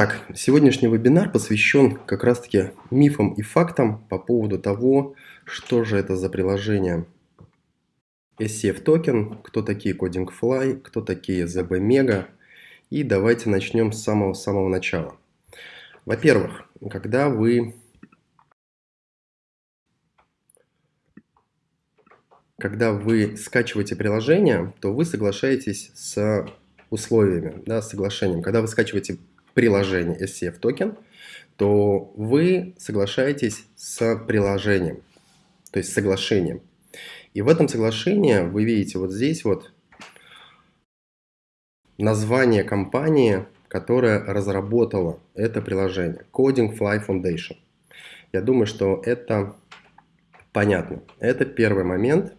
Итак, сегодняшний вебинар посвящен как раз-таки мифам и фактам по поводу того, что же это за приложение SCF токен, кто такие CodingFly, кто такие ZBMega. И давайте начнем с самого-самого начала. Во-первых, когда вы когда вы скачиваете приложение, то вы соглашаетесь с условиями, да, с соглашением. Когда вы скачиваете приложение SCF токен, то вы соглашаетесь с приложением, то есть соглашением. И в этом соглашении вы видите вот здесь вот название компании, которая разработала это приложение. Coding Fly Foundation. Я думаю, что это понятно. Это первый момент,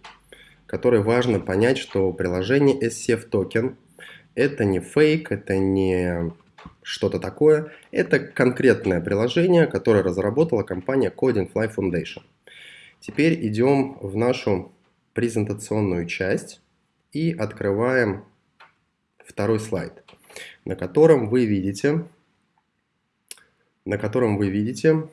который важно понять, что приложение SCF токен это не фейк, это не что-то такое. Это конкретное приложение, которое разработала компания Coding Fly Foundation. Теперь идем в нашу презентационную часть и открываем второй слайд, на котором вы видите, на котором вы видите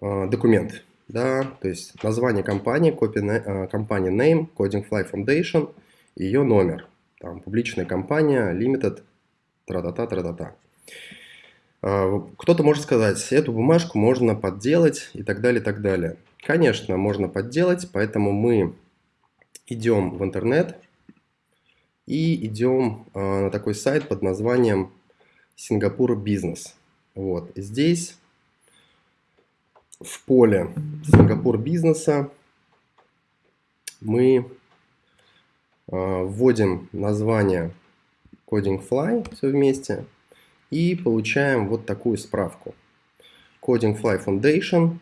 э, документ. Да, то есть название компании, копия э, компания name, Coding Fly Foundation, ее номер там, публичная компания, limited, тра-та-та, тра-та-та. А, кто-то может сказать, эту бумажку можно подделать и так далее, и так далее. Конечно, можно подделать, поэтому мы идем в интернет и идем а, на такой сайт под названием Сингапур Бизнес. Вот здесь в поле Сингапур бизнеса мы вводим название Coding Fly все вместе и получаем вот такую справку. Coding Fly Foundation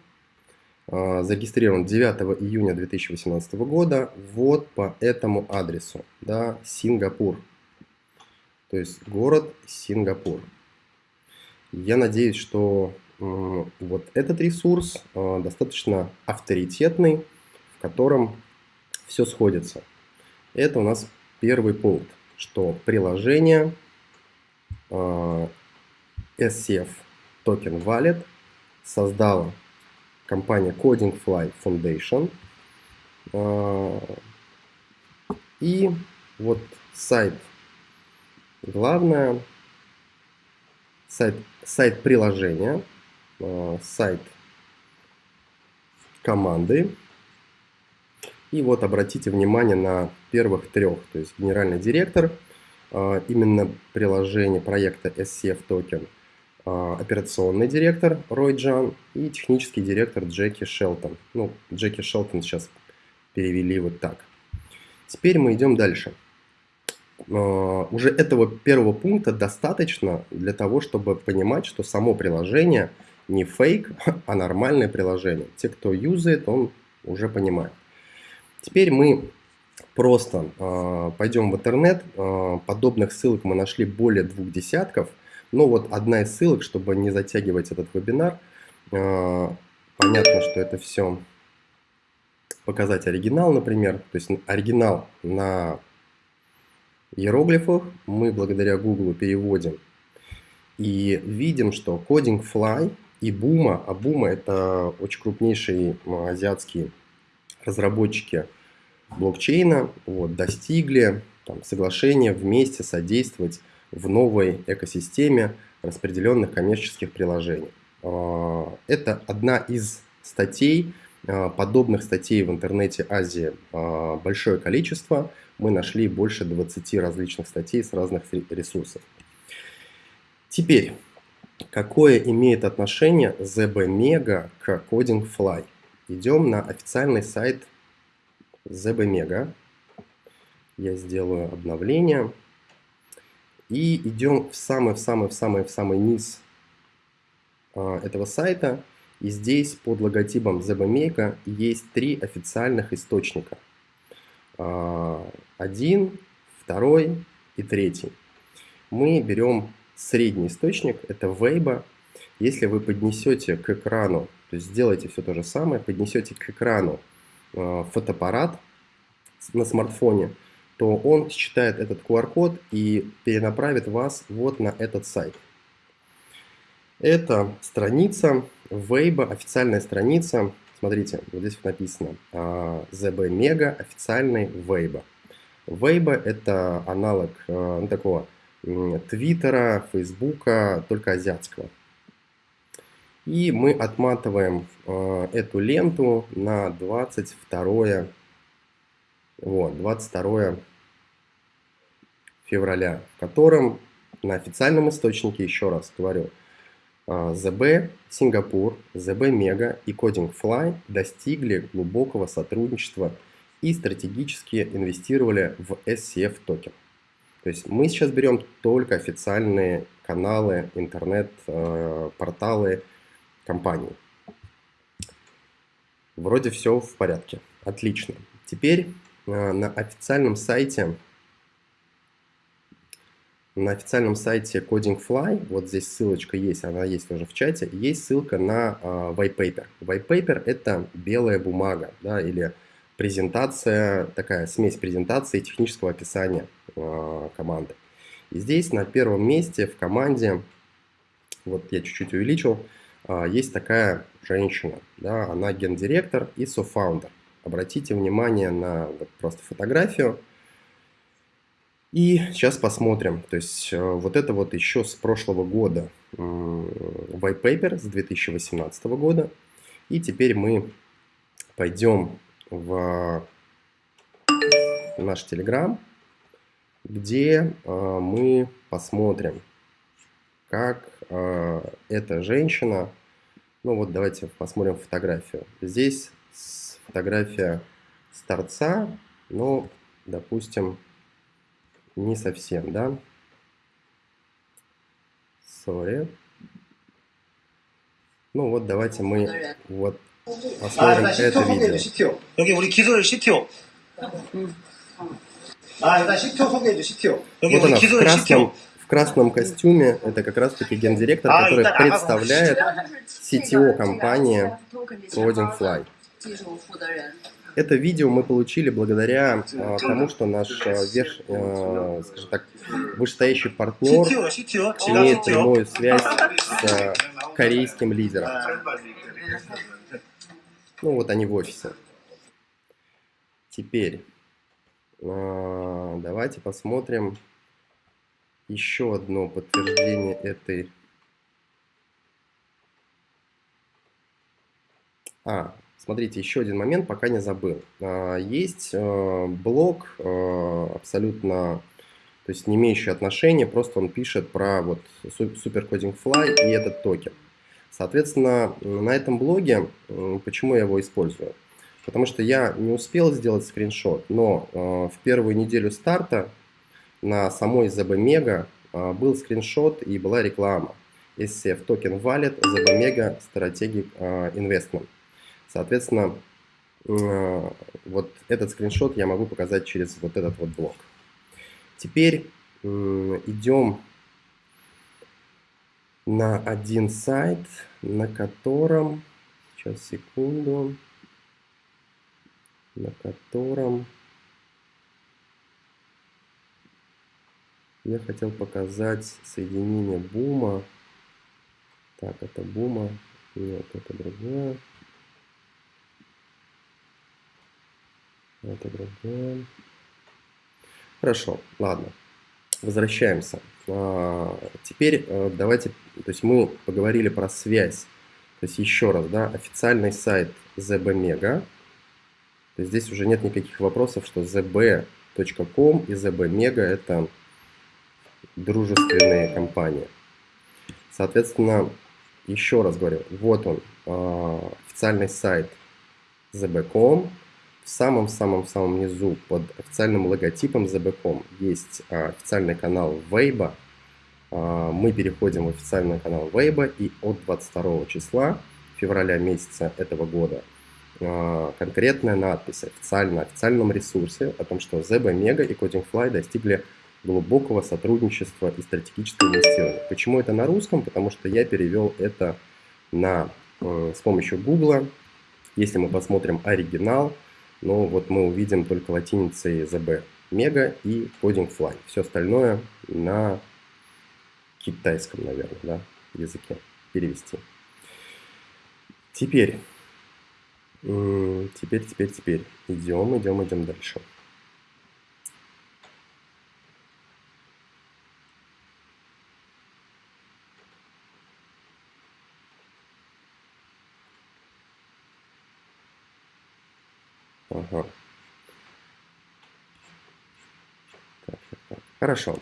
а, зарегистрирован 9 июня 2018 года вот по этому адресу, да, Сингапур. То есть город Сингапур. Я надеюсь, что вот этот ресурс а, достаточно авторитетный, в котором все сходится. Это у нас первый пункт, что приложение э, SCF Token Wallet создала компания Coding Fly Foundation. Э, и вот сайт, главное, сайт, сайт приложения, э, сайт команды, и вот обратите внимание на первых трех, то есть генеральный директор, а, именно приложение проекта SCF Token, а, операционный директор Рой Джан и технический директор Джеки Шелтон. Ну, Джеки Шелтон сейчас перевели вот так. Теперь мы идем дальше. А, уже этого первого пункта достаточно для того, чтобы понимать, что само приложение не фейк, а нормальное приложение. Те, кто юзает, он уже понимает. Теперь мы просто э, пойдем в интернет. Э, подобных ссылок мы нашли более двух десятков. Но вот одна из ссылок, чтобы не затягивать этот вебинар. Э, понятно, что это все показать оригинал, например. То есть оригинал на иероглифах мы благодаря Google переводим. И видим, что Coding Fly и Buma, а Buma это очень крупнейший азиатский разработчики блокчейна вот, достигли там, соглашения вместе содействовать в новой экосистеме распределенных коммерческих приложений. А, это одна из статей, а, подобных статей в интернете Азии а, большое количество. Мы нашли больше 20 различных статей с разных ресурсов. Теперь, какое имеет отношение ZB Mega к Coding Fly? Идем на официальный сайт ZBMega. Я сделаю обновление. И идем в самый-в-самый-в-самый-в-самый низ а, этого сайта. И здесь под логотипом ZBMega есть три официальных источника. А, один, второй и третий. Мы берем средний источник, это Weibo. Если вы поднесете к экрану то есть сделайте все то же самое, поднесете к экрану э, фотоаппарат на смартфоне, то он считает этот QR-код и перенаправит вас вот на этот сайт. Это страница Weibo, официальная страница. Смотрите, вот здесь вот написано ZB Mega, официальный Weibo. Weibo это аналог ну, такого Твиттера, Фейсбука, только азиатского. И мы отматываем э, эту ленту на 22, вот, 22 февраля, в котором на официальном источнике, еще раз говорю, ZB э, Сингапур, ZB Mega и Coding Fly достигли глубокого сотрудничества и стратегически инвестировали в SCF токен. То есть мы сейчас берем только официальные каналы, интернет-порталы э, компании. Вроде все в порядке. Отлично. Теперь э, на официальном сайте на официальном сайте Coding вот здесь ссылочка есть, она есть тоже в чате, есть ссылка на э, white paper. White paper это белая бумага, да, или презентация, такая смесь презентации и технического описания э, команды. И здесь на первом месте в команде, вот я чуть-чуть увеличил, есть такая женщина, да, она гендиректор и софаундер. Обратите внимание на вот просто фотографию. И сейчас посмотрим. То есть э, вот это вот еще с прошлого года white paper с 2018 года. И теперь мы пойдем в наш Telegram, где э, мы посмотрим, как э, эта женщина, ну вот давайте посмотрим фотографию. Здесь фотография с торца, но, допустим, не совсем, да? Sorry. Ну вот давайте мы вот Посмотрим 아, это видео. CTO. 여기 우리 기술 CTO. 아, 일단 CTO 소개해줘, CTO. 여기 вот она, в красном, в красном костюме, это как раз-таки гендиректор, а, который представляет CTO компании Coding Fly. Это видео мы получили благодаря а, тому, что наш а, верш, а, скажем так, вышестоящий партнер имеет прямую связь с а, корейским лидером. Ну, вот они в офисе. Теперь э, давайте посмотрим еще одно подтверждение этой... А, смотрите, еще один момент, пока не забыл. Э, есть э, блог э, абсолютно, то есть не имеющий отношения, просто он пишет про вот Supercoding Fly и этот токен. Соответственно, на этом блоге, почему я его использую? Потому что я не успел сделать скриншот, но э, в первую неделю старта на самой ZB Mega э, был скриншот и была реклама. SCF Token Wallet ZB Mega Strategic э, Investment. Соответственно, вот этот скриншот я могу показать через вот этот вот блок. Теперь идем на один сайт, на котором, сейчас секунду, на котором я хотел показать соединение бума. Так, это бума, нет, это другое. Это другое. Хорошо, ладно. Возвращаемся. А, теперь э, давайте, то есть мы поговорили про связь. То есть еще раз, да, официальный сайт ZBMega. То есть здесь уже нет никаких вопросов, что zb.com и ZBMega это дружественные компании. Соответственно, еще раз говорю, вот он, а, официальный сайт zb.com, в самом-самом-самом низу под официальным логотипом ZB.com есть а, официальный канал Weibo. А, мы переходим в официальный канал Weibo и от 22 числа февраля месяца этого года конкретная надпись официально на официальном ресурсе о том, что ZB Mega и Coding Fly достигли глубокого сотрудничества и стратегического инвестирования. Почему это на русском? Потому что я перевел это на, э, с помощью Google. Если мы посмотрим оригинал, но вот мы увидим только латиницей ZB. Mega и Coding Все остальное на китайском, наверное, да, языке перевести. Теперь, теперь, теперь, теперь. Идем, идем, идем дальше. Ага. Так, так, так. Хорошо.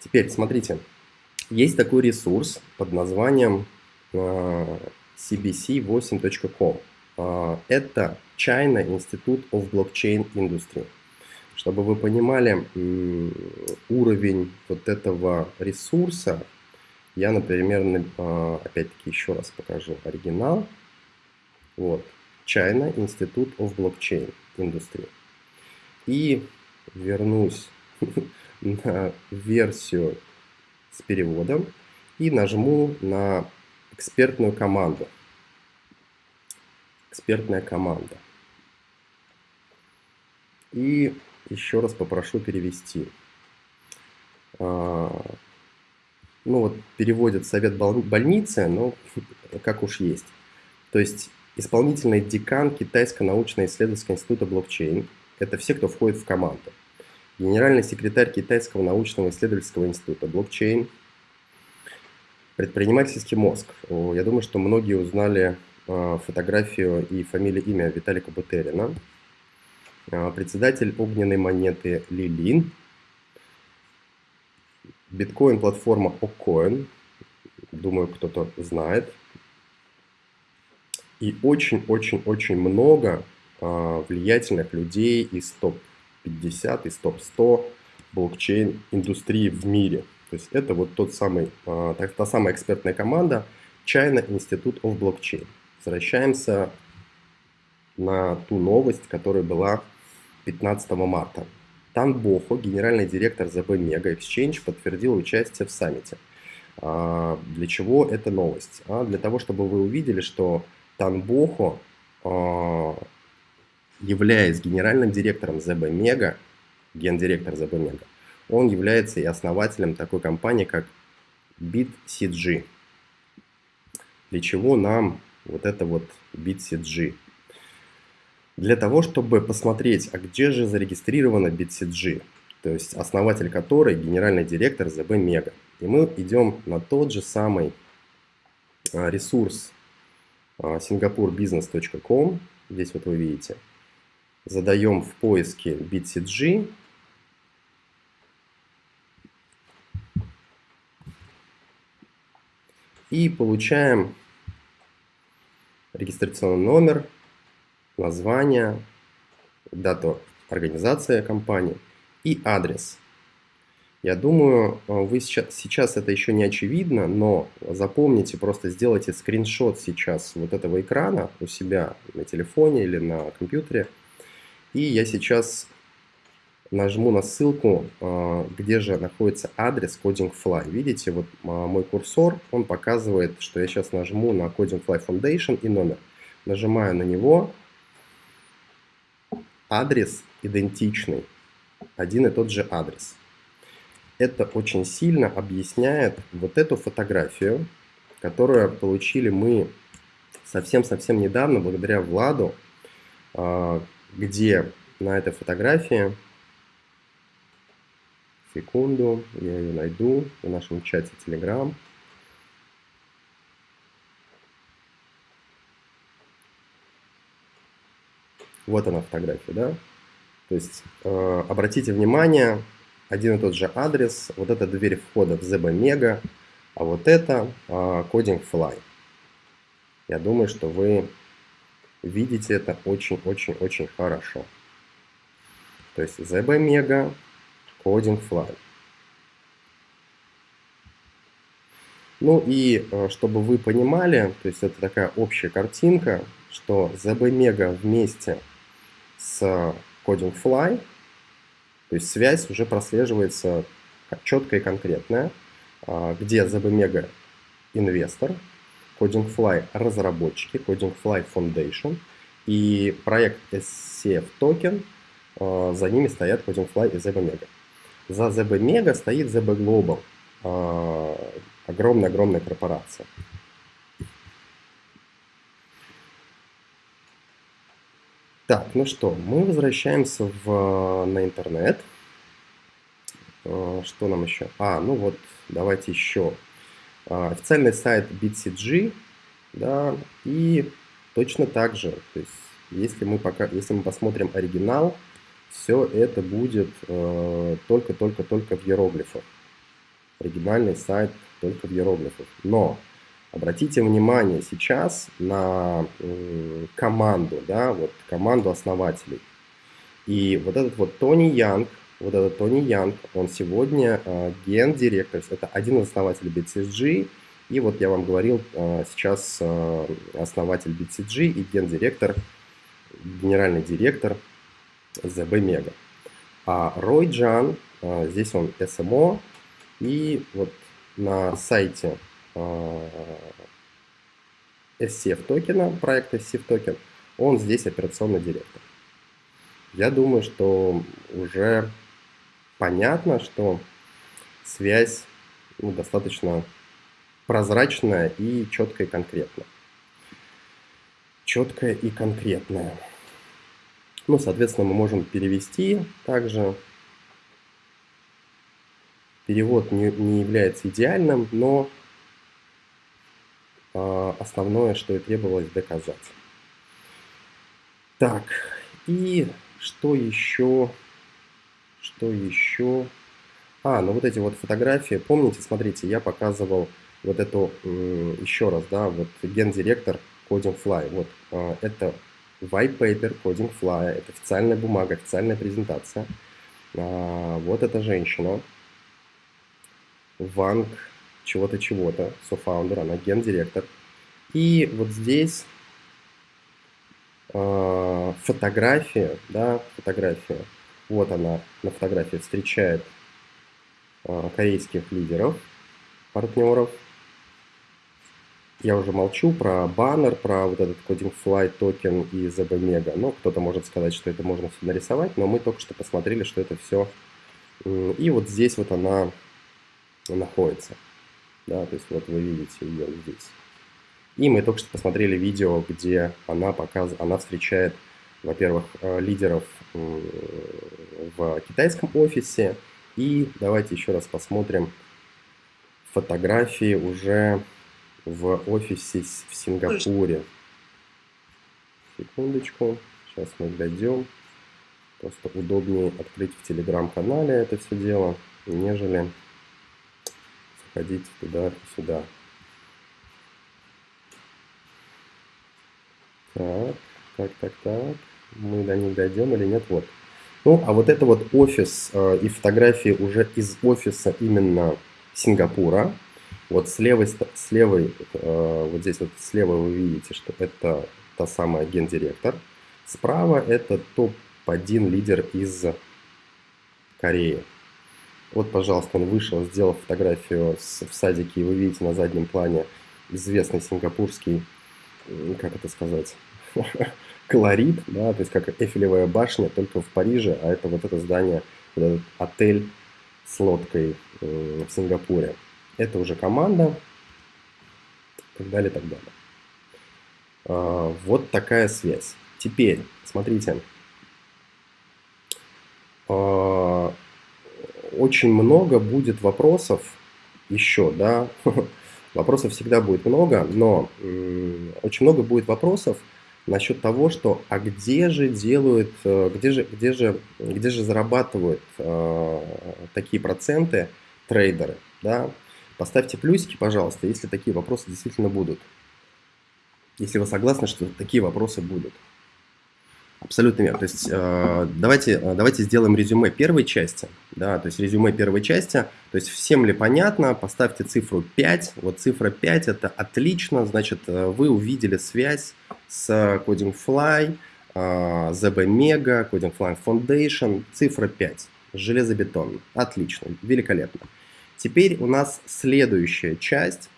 Теперь смотрите, есть такой ресурс под названием cbc8.com. А, это China Institute of Blockchain Industry. Чтобы вы понимали уровень вот этого ресурса, я, например, а, опять-таки еще раз покажу оригинал. Вот, China Institute of Blockchain Industry. И вернусь на версию с переводом и нажму на экспертную команду. Экспертная команда. И еще раз попрошу перевести. А, ну вот переводит совет больницы, но как уж есть. То есть исполнительный декан Китайского научно-исследовательского института блокчейн – это все, кто входит в команду. Генеральный секретарь Китайского научного исследовательского института блокчейн – Предпринимательский мозг. Я думаю, что многие узнали а, фотографию и фамилию, имя Виталика Бутерина. А, председатель огненной монеты Лилин. Биткоин-платформа Окоин. Думаю, кто-то знает. И очень-очень-очень много а, влиятельных людей из топ-50, из топ-100 блокчейн-индустрии в мире – то есть это вот тот самый, а, та самая экспертная команда China Institute of Blockchain. Возвращаемся на ту новость, которая была 15 марта. Тан Бохо, генеральный директор ЗБ Mega Exchange, подтвердил участие в саммите. А, для чего эта новость? Для того, чтобы вы увидели, что Тан Бохо, являясь генеральным директором ЗБ Mega, гендиректор ЗБ Mega, он является и основателем такой компании, как BitCG. Для чего нам вот это вот BitCG? Для того, чтобы посмотреть, а где же зарегистрирована BitCG, то есть основатель которой генеральный директор ZB Mega. И мы идем на тот же самый а, ресурс а, здесь вот вы видите, задаем в поиске BitCG, и получаем регистрационный номер, название, дату организации компании и адрес. Я думаю, вы сейчас, сейчас это еще не очевидно, но запомните, просто сделайте скриншот сейчас вот этого экрана у себя на телефоне или на компьютере. И я сейчас нажму на ссылку, а, где же находится адрес CodingFly. Видите, вот а, мой курсор, он показывает, что я сейчас нажму на CodingFly Foundation и номер. Нажимаю на него, адрес идентичный, один и тот же адрес. Это очень сильно объясняет вот эту фотографию, которую получили мы совсем-совсем недавно, благодаря Владу, а, где на этой фотографии Секунду, я ее найду в нашем чате Telegram. Вот она фотография, да? То есть э, обратите внимание, один и тот же адрес, вот это дверь входа в ZB Mega, а вот это э, Coding Fly. Я думаю, что вы видите это очень-очень-очень хорошо. То есть ZB Mega Coding Fly. Ну и э, чтобы вы понимали, то есть это такая общая картинка, что ZB Mega вместе с Coding Fly, то есть связь уже прослеживается четкая и конкретная, а, где ZB Mega инвестор, Coding Fly разработчики, Coding Fly Foundation и проект SCF Token – э, за ними стоят CodingFly и ZBMega. За ZBMega стоит ZB Global, огромная-огромная корпорация. Так, ну что, мы возвращаемся в, на интернет. Что нам еще? А, ну вот, давайте еще. Официальный сайт BitCG, да, и точно так же, то есть если мы, пока, если мы посмотрим оригинал, все это будет только-только-только э, в иероглифах. Оригинальный сайт только в иероглифах. Но обратите внимание сейчас на команду, да, вот команду основателей. И вот этот вот Тони Янг, вот этот Тони Янг, он сегодня э, ген-директор, это один из основателей BCSG, и вот я вам говорил, э, сейчас э, основатель BCG и гендиректор, генеральный директор ZB Mega. А Рой Джан, э, здесь он SMO, и вот на сайте SCF токена, проекта SCF токен, он здесь операционный директор. Я думаю, что уже понятно, что связь ну, достаточно прозрачная и четкая и конкретная. Четкая и конкретная. Ну, соответственно, мы можем перевести также. Перевод не, не является идеальным, но э, основное, что и требовалось доказать. Так, и что еще? Что еще? А, ну вот эти вот фотографии. Помните, смотрите, я показывал вот эту, еще раз, да, вот гендиректор Coding Fly, вот а, это white paper Coding Fly, это официальная бумага, официальная презентация. А, вот эта женщина, Ванг чего-то чего-то, софаундер, она гендиректор. И вот здесь а, фотография, да, фотография, вот она на фотографии встречает корейских лидеров, партнеров, я уже молчу про баннер, про вот этот Coding Fly токен и ZB. Ну, кто-то может сказать, что это можно все нарисовать, но мы только что посмотрели, что это все. И вот здесь вот она находится. Да, то есть вот вы видите ее здесь. И мы только что посмотрели видео, где она показывает, она встречает, во-первых, э, лидеров в китайском офисе. И давайте еще раз посмотрим фотографии уже в офисе в Сингапуре. Секундочку, сейчас мы дойдем. Просто удобнее открыть в телеграм-канале это все дело, нежели заходить туда-сюда. Так, так, так, так. Мы до них дойдем или нет? Вот. Ну, а вот это вот офис э, и фотографии уже из офиса именно Сингапура. Вот с левой, с левой э, вот здесь вот слева вы видите, что это та самая гендиректор. Справа это топ-1 лидер из Кореи. Вот, пожалуйста, он вышел, сделал фотографию в садике, и вы видите на заднем плане известный сингапурский, как это сказать, колорит, да, то есть как Эфелевая башня, только в Париже, а это вот это здание, этот отель с лодкой в Сингапуре это уже команда, и так далее, и так далее. А, вот такая связь. Теперь, смотрите, а, очень много будет вопросов еще, да, вопросов всегда будет много, но очень много будет вопросов насчет того, что а где же делают, э, где же, где же, где же зарабатывают э, такие проценты трейдеры, да, Поставьте плюсики, пожалуйста, если такие вопросы действительно будут. Если вы согласны, что такие вопросы будут. Абсолютно верно. То есть э, давайте, э, давайте сделаем резюме первой части. Да, то есть резюме первой части. То есть всем ли понятно, поставьте цифру 5. Вот цифра 5 это отлично. Значит, э, вы увидели связь с Coding Fly, ZB Mega, Coding Fly Foundation. Цифра 5. Железобетон. Отлично. Великолепно. Теперь у нас следующая часть,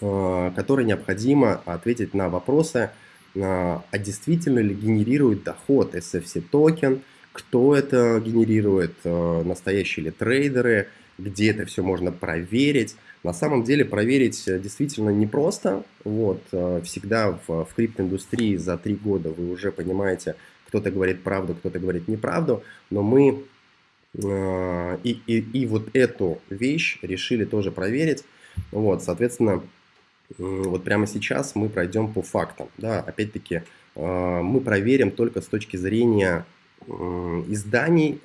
э, которой необходимо ответить на вопросы, э, а действительно ли генерирует доход SFC токен, кто это генерирует, э, настоящие ли трейдеры, где это все можно проверить. На самом деле проверить действительно непросто. Вот, э, всегда в, в криптоиндустрии за три года вы уже понимаете, кто-то говорит правду, кто-то говорит неправду, но мы и, и, и вот эту вещь решили тоже проверить. Вот, соответственно, вот прямо сейчас мы пройдем по фактам. Да, опять-таки, э, мы проверим только с точки зрения изданий,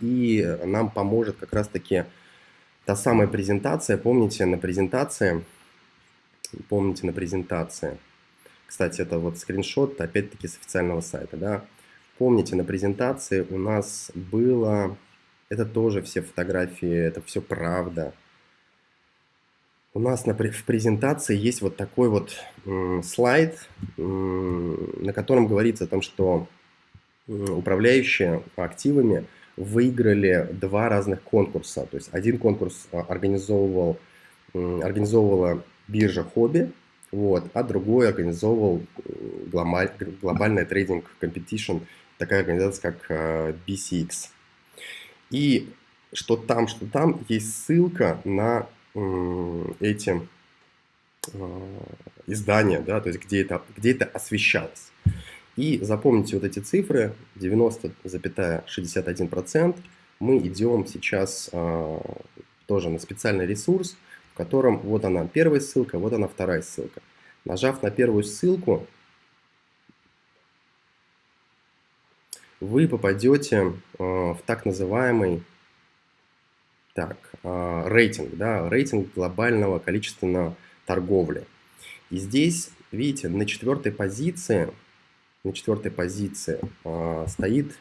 и нам поможет как раз-таки та самая презентация, помните на презентации, помните на презентации, кстати, это вот скриншот, опять-таки, с официального сайта, да, помните на презентации у нас было, это тоже все фотографии, это все правда, у нас на, в презентации есть вот такой вот слайд, на котором говорится о том, что управляющие активами выиграли два разных конкурса. То есть один конкурс а, организовывал, организовывала биржа Huobi, вот, а другой организовывал глобаль, глобальная trading competition, такая организация, как а, BCX. И что там, что там, есть ссылка на эти а, издания, да, то есть где это, где это освещалось. И запомните вот эти цифры, 90,61%. Мы идем сейчас а, тоже на специальный ресурс, в котором вот она первая ссылка, вот она вторая ссылка. Нажав на первую ссылку, вы попадете а, в так называемый так, а, рейтинг, да, рейтинг глобального количественного торговли. И здесь, видите, на четвертой позиции на четвертой позиции а, стоит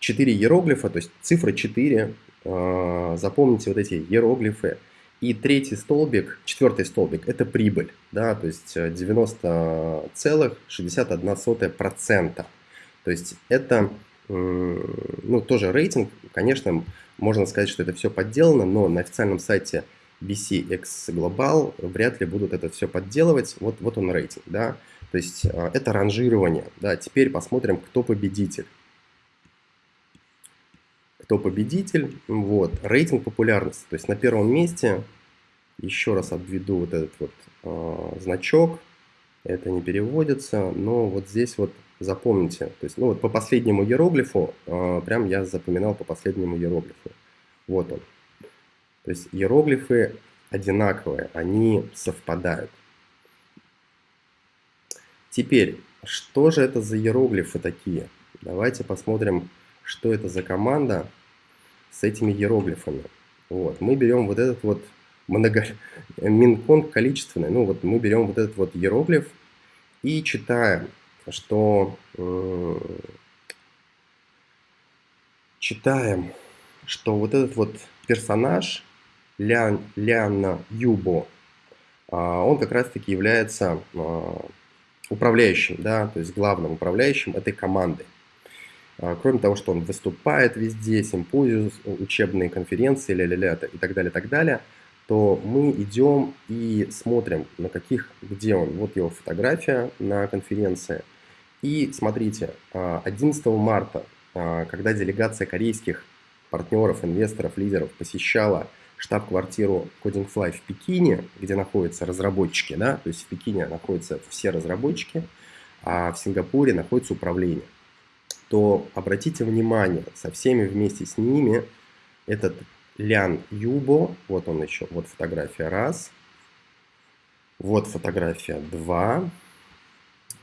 4 иероглифа, то есть цифра 4. А, запомните вот эти иероглифы. И третий столбик, четвертый столбик, это прибыль, да, то есть 90,61%. То есть это, ну, тоже рейтинг, конечно, можно сказать, что это все подделано, но на официальном сайте BCX Global вряд ли будут это все подделывать. Вот, вот он рейтинг, да. То есть а, это ранжирование. Да, теперь посмотрим, кто победитель. Кто победитель? Вот, рейтинг популярности. То есть на первом месте, еще раз обведу вот этот вот э, значок. Это не переводится, но вот здесь вот запомните. То есть, ну вот по последнему иероглифу, э, прям я запоминал по последнему иероглифу. Вот он. То есть иероглифы одинаковые, они совпадают. Теперь, что же это за иероглифы такие? Давайте посмотрим, что это за команда с этими иероглифами. Вот, мы берем вот этот вот много... минконг количественный, ну вот мы берем вот этот вот иероглиф и читаем, что читаем, что вот этот вот персонаж Лян, Ляна Юбо, а, он как раз таки является а, управляющим, да, то есть главным управляющим этой команды. А, кроме того, что он выступает везде, симпозиум, учебные конференции, ля -ля -ля, и так далее, так далее, то мы идем и смотрим, на каких, где он. Вот его фотография на конференции. И смотрите, 11 а, марта, а, когда делегация корейских партнеров, инвесторов, лидеров посещала штаб-квартиру CodingFly в Пекине, где находятся разработчики, да, то есть в Пекине находятся все разработчики, а в Сингапуре находится управление, то обратите внимание, со всеми вместе с ними этот Лян Юбо, вот он еще, вот фотография раз, вот фотография два,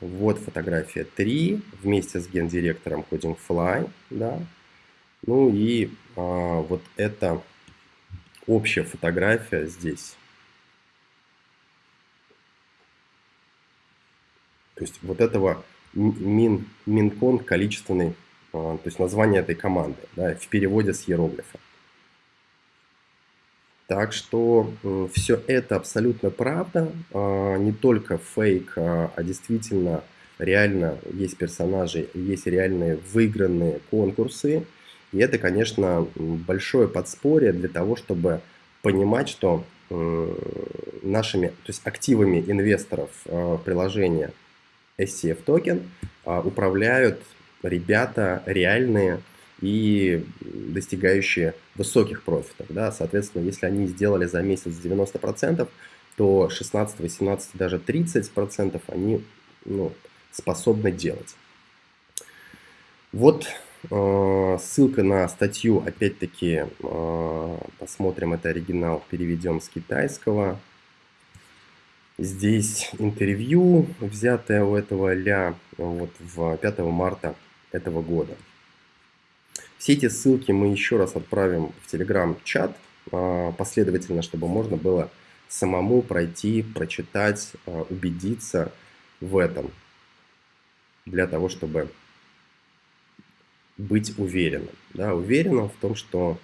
вот фотография три вместе с гендиректором CodingFly, да, ну и а, вот это общая фотография здесь. То есть вот этого мин, минкон количественный, а, то есть название этой команды, да, в переводе с иероглифа. Так что все это абсолютно правда, а, не только фейк, а, а действительно реально есть персонажи, есть реальные выигранные конкурсы, и это, конечно, большое подспорье для того, чтобы понимать, что нашими, то есть активами инвесторов э, приложения SCF токен э, управляют ребята реальные, и достигающие высоких профитов. Да? Соответственно, если они сделали за месяц 90%, то 16, 18, даже 30% они ну, способны делать. Вот э, ссылка на статью, опять-таки, э, посмотрим, это оригинал, переведем с китайского. Здесь интервью, взятое у этого ля вот, в 5 марта этого года. Все эти ссылки мы еще раз отправим в телеграм-чат э, последовательно, чтобы можно было самому пройти, прочитать, э, убедиться в этом, для того, чтобы быть уверенным. Да, уверенным в том, что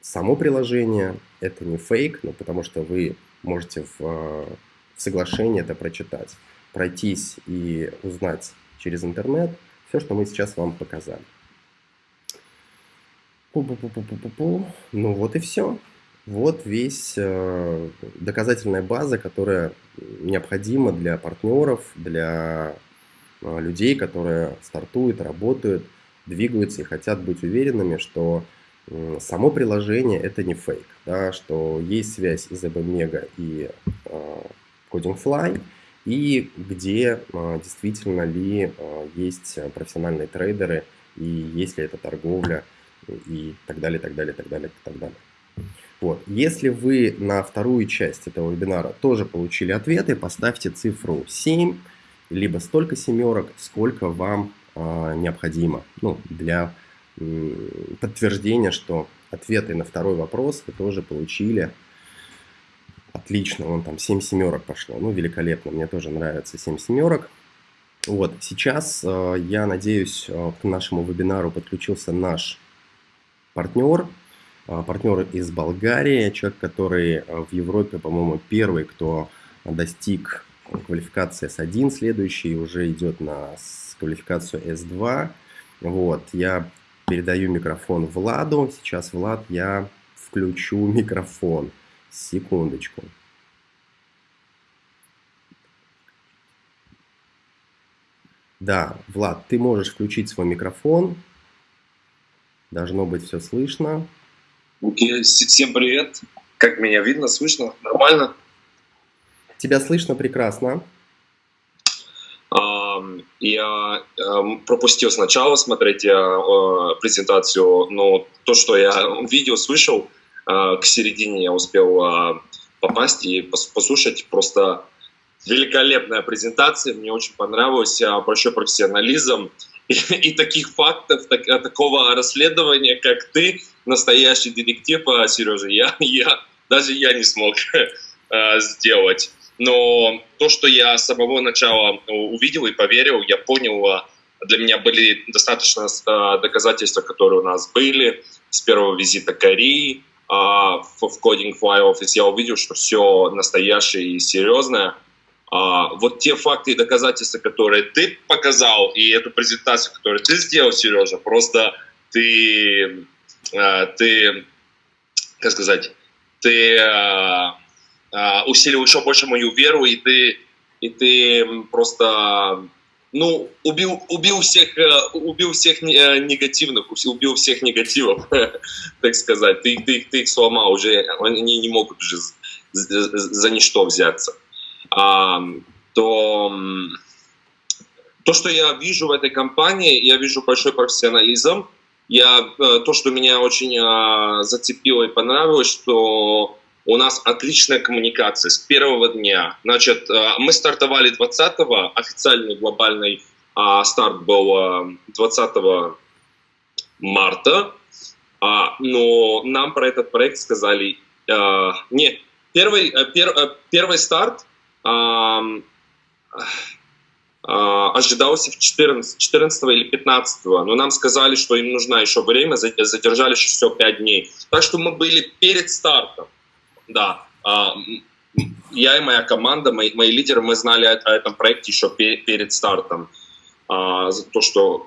само приложение это не фейк, но потому что вы можете в, в соглашении это прочитать, пройтись и узнать через интернет все, что мы сейчас вам показали. Пу -пу -пу -пу -пу -пу. Ну вот и все. Вот весь э, доказательная база, которая необходима для партнеров, для э, людей, которые стартуют, работают, двигаются и хотят быть уверенными, что э, само приложение это не фейк, да, что есть связь из ABMega и э, CodingFly, и где э, действительно ли э, есть профессиональные трейдеры, и есть ли это торговля, и так далее, так далее, так далее, так далее. Вот. Если вы на вторую часть этого вебинара тоже получили ответы, поставьте цифру 7, либо столько семерок, сколько вам э, необходимо ну, для э, подтверждения, что ответы на второй вопрос вы тоже получили. Отлично, вон там 7 семерок пошло. Ну, великолепно, мне тоже нравится 7 семерок. Вот, сейчас, э, я надеюсь, э, к нашему вебинару подключился наш партнер, а, партнер из Болгарии, человек, который в Европе, по-моему, первый, кто достиг квалификации S1, следующий уже идет на квалификацию S2. Вот, я передаю микрофон Владу. Сейчас, Влад, я включу микрофон. Секундочку. Да, Влад, ты можешь включить свой микрофон. Должно быть все слышно. Окей, всем привет. Как меня видно, слышно? Нормально? Тебя слышно прекрасно. Я пропустил сначала смотреть э, презентацию, но то, что я видео слышал, э, к середине я успел э, попасть и послушать. Просто великолепная презентация, мне очень понравилось, большой профессионализм и, таких фактов, так, такого расследования, как ты, настоящий детектив, а, Сережа, я, я, даже я не смог э, сделать. Но то, что я с самого начала увидел и поверил, я понял, а, для меня были достаточно э, доказательства, которые у нас были с первого визита Кореи в, в Coding Fly Office. Я увидел, что все настоящее и серьезное. А, вот те факты и доказательства, которые ты показал, и эту презентацию, которую ты сделал, Сережа, просто ты Э, ты, как сказать, ты э, э, усилил еще больше мою веру, и ты, и ты просто ну, убил, убил всех, убил всех негативных, убил всех негативов, так сказать. Ты, ты, ты их сломал уже, они не могут уже за, ничто взяться. А, то, то, что я вижу в этой компании, я вижу большой профессионализм, я, э, то, что меня очень э, зацепило и понравилось, что у нас отличная коммуникация с первого дня. Значит, э, мы стартовали 20-го, официальный глобальный а, старт был 20 марта, а, но нам про этот проект сказали, не, первый, пер, первый старт а, ожидался в 14, 14 или 15, но нам сказали, что им нужно еще время, задержали еще все 5 дней. Так что мы были перед стартом, да. А, я и моя команда, мои, мои лидеры, мы знали о, этом проекте еще перед стартом. А, за то, что,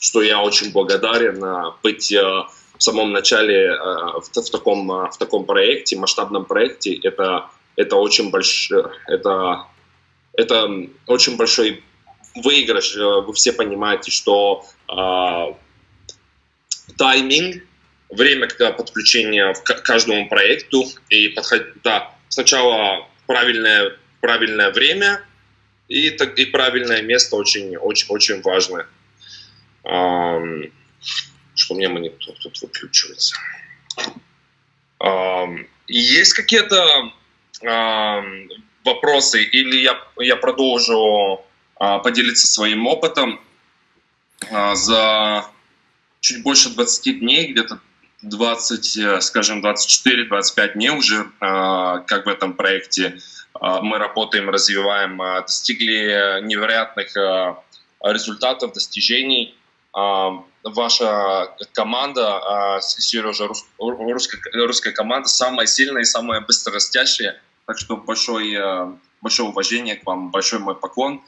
что я очень благодарен быть в самом начале в, в, таком, в таком проекте, масштабном проекте. Это, это очень большой, это, это очень большой выигрыш. Вы все понимаете, что тайминг, время подключения к каждому проекту и подходить, да, сначала правильное, правильное время и, и правильное место очень, очень, очень важно. Что у меня монитор тут выключивается. Есть какие-то вопросы или я, я продолжу а, поделиться своим опытом а, за чуть больше 20 дней, где-то 20, э, скажем, 24-25 дней уже а, как в этом проекте мы работаем, развиваем, достигли невероятных результатов, достижений. Ваша команда, Сережа, русская, русская команда, самая сильная и самая быстрорастящая. Так что большое, большое уважение к вам, большой мой поклон.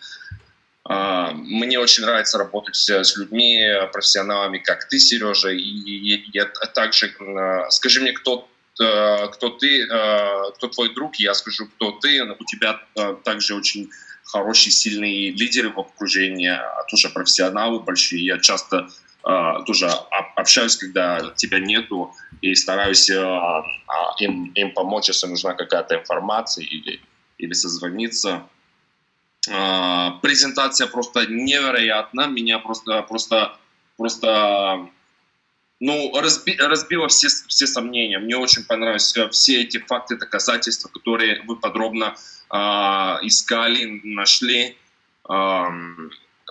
А, мне очень нравится работать с людьми, профессионалами, как ты, Сережа. И я также, а, скажи мне, кто э, кто ты, э, кто твой друг, я скажу, кто ты. У тебя э, также очень хорошие, сильные лидеры в окружении, а тоже профессионалы большие. Я часто тоже общаюсь, когда тебя нету, и стараюсь им, им помочь, если нужна какая-то информация или, или созвониться. А, презентация просто невероятна, меня просто, просто, просто, ну, разби, разбила все, все сомнения. Мне очень понравились э, все эти факты, доказательства, которые вы подробно э, искали, нашли. Э,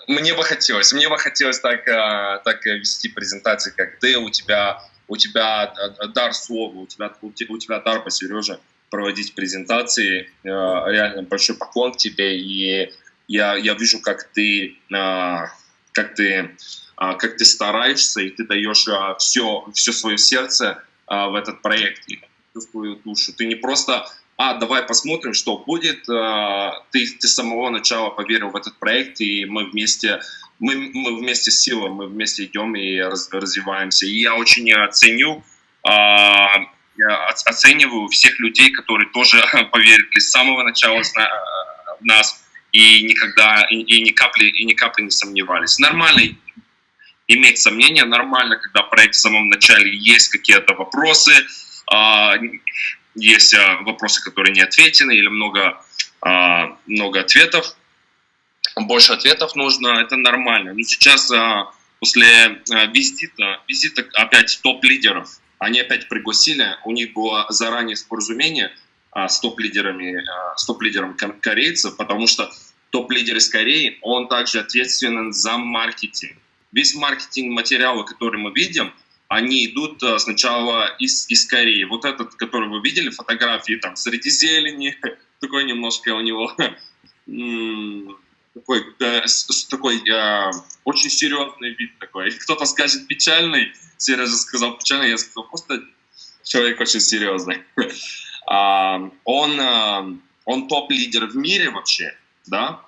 мне бы хотелось, мне бы хотелось так, э, так вести презентации, как ты, у тебя, у тебя дар слова, у тебя, у тебя дар по Сереже проводить презентации. Э, реально большой поклон тебе, и я, я вижу, как ты, э, как ты, э, как ты стараешься, и ты даешь все, все свое сердце в этот проект, свою душу. Ты не просто а, давай посмотрим, что будет. Ты, ты с самого начала поверил в этот проект, и мы вместе, мы, мы вместе с силой, мы вместе идем и раз, развиваемся. И я очень ценю я оцениваю всех людей, которые тоже поверили с самого начала в нас и никогда и, и ни капли и ни капли не сомневались. Нормально иметь сомнения, нормально, когда проект в самом начале есть какие-то вопросы, а, есть а, вопросы, которые не ответены или много а, много ответов, больше ответов нужно, это нормально. Но сейчас после визита, визита опять топ-лидеров они опять пригласили, у них было заранее споразумение а, с топ-лидерами, а, с топ-лидером корейцев, потому что топ-лидер из Кореи, он также ответственен за маркетинг. Весь маркетинг материалы, которые мы видим, они идут а, сначала из, из Кореи. Вот этот, который вы видели, фотографии там среди зелени, такой немножко у него такой, э, такой э, очень серьезный вид такой. Кто-то скажет печальный, Сережа сказал печальный, я сказал просто человек очень серьезный. а, он, э, он топ-лидер в мире вообще, да?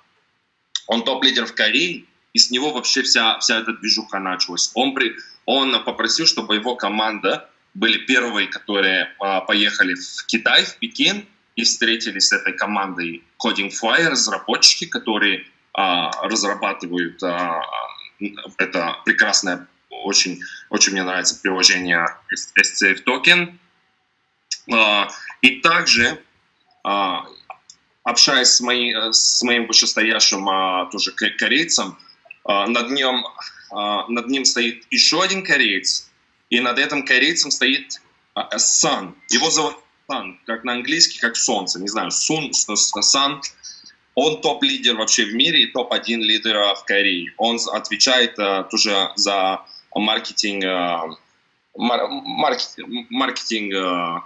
Он топ-лидер в Корее, и с него вообще вся, вся эта движуха началась. Он, при, он попросил, чтобы его команда были первые, которые а, поехали в Китай, в Пекин, и встретились с этой командой Coding Fly, разработчики, которые разрабатывают а, это прекрасное, очень, очень мне нравится приложение SCF Token. А, и также, общаясь с, мои, с моим вышестоящим тоже корейцем, над ним, над ним стоит еще один кореец, и над этим корейцем стоит Сан. Его зовут Сан, как на английский, как солнце, не знаю, Сун, Сан. Он топ-лидер вообще в мире и топ-1 лидер в Корее. Он отвечает uh, тоже за маркетинг, uh, маркетинг, маркетинг uh,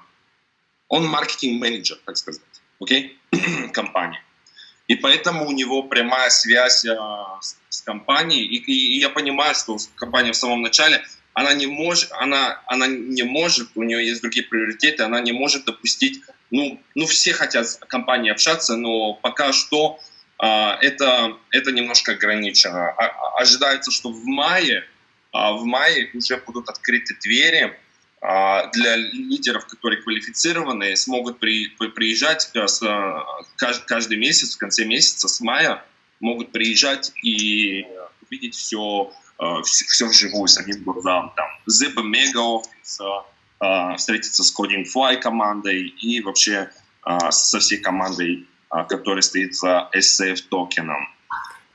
он маркетинг-менеджер, так сказать, окей, okay? компании. И поэтому у него прямая связь uh, с, с компанией. И, и, и я понимаю, что компания в самом начале, она не может, она, она не может, у нее есть другие приоритеты, она не может допустить ну, ну все хотят с компанией общаться, но пока что а, это, это немножко ограничено. А, а, ожидается, что в мае, а, в мае уже будут открыты двери а, для лидеров, которые квалифицированы, смогут при, приезжать а, с, каждый, каждый месяц, в конце месяца, с мая, могут приезжать и увидеть все э, все, все вживую, с одним глазом. Там и Mega э, встретиться с Coding Fly командой и вообще э, со всей командой, э, которая стоит за SCF токеном.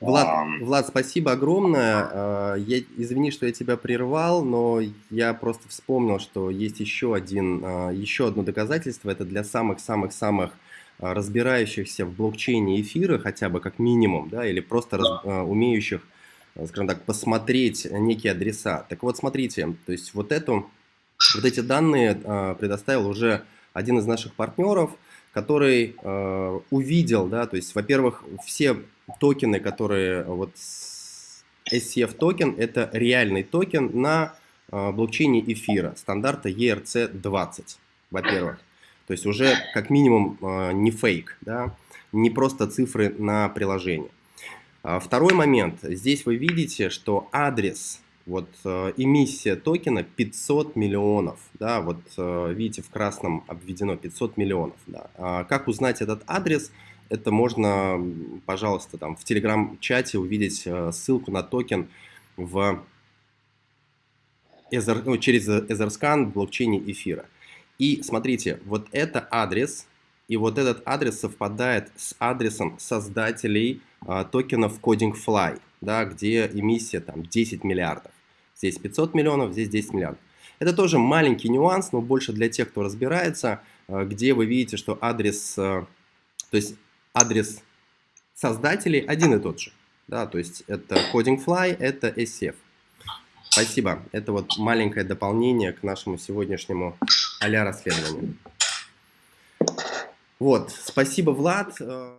Влад, Влад, спасибо огромное. А, я, извини, что я тебя прервал, но я просто вспомнил, что есть еще, один, а, еще одно доказательство. Это для самых-самых-самых а, разбирающихся в блокчейне эфира, хотя бы как минимум, да, или просто раз, умеющих, скажем так, посмотреть некие адреса. Так вот, смотрите, то есть вот, эту, вот эти данные предоставил уже один из наших партнеров, который увидел, да, то есть, во-первых, все токены, которые вот SCF токен, это реальный токен на блокчейне эфира стандарта ERC20, во-первых. То есть уже как минимум не фейк, да, не просто цифры на приложение. А второй момент. Здесь вы видите, что адрес, вот э, эмиссия токена 500 миллионов. Да, вот видите, в красном обведено 500 миллионов. Да. А как узнать этот адрес? это можно, пожалуйста, там в телеграм-чате увидеть э, ссылку на токен в Ether, ну, через Etherscan в блокчейне эфира. И смотрите, вот это адрес, и вот этот адрес совпадает с адресом создателей а, токенов CodingFly, да, где эмиссия там 10 миллиардов. Здесь 500 миллионов, здесь 10 миллиардов. Это тоже маленький нюанс, но больше для тех, кто разбирается, а, где вы видите, что адрес, а, то есть адрес создателей один и тот же. Да, то есть это CodingFly, это SCF. Спасибо. Это вот маленькое дополнение к нашему сегодняшнему а расследованию. Вот, спасибо, Влад. Э,